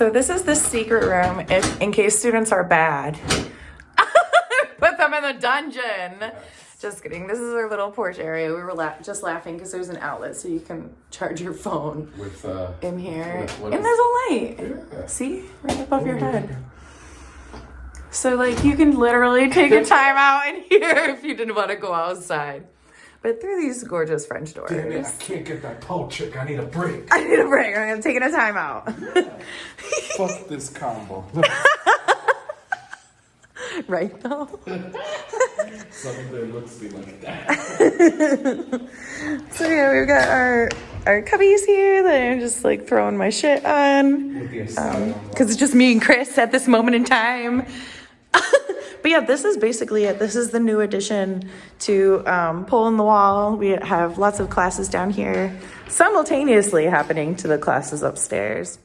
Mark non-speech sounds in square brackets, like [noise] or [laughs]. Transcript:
So this is the secret room if in case students are bad. [laughs] Put them in the dungeon. Just kidding. This is our little porch area. We were la- just laughing because there's an outlet so you can charge your phone With uh, in here. What- what and there's a light. yeah. See? Right above your head. So like you can literally take a [laughs] time out in here if you didn't want to go outside. But through these gorgeous French doors. Damn it, I can't get that pole chick. I need a break. [laughs] I need a break. I'm taking a time out. [laughs] Fuck this combo. [laughs] right though? Some of their looks be like that. So yeah, we've got our our cubbies here that I'm just like throwing my shit on. With the um, asylum. because it's just me and Chris at this moment in time. But yeah, this is basically it. This is the new addition to um, Pole in the Wall. We have lots of classes down here simultaneously happening to the classes upstairs.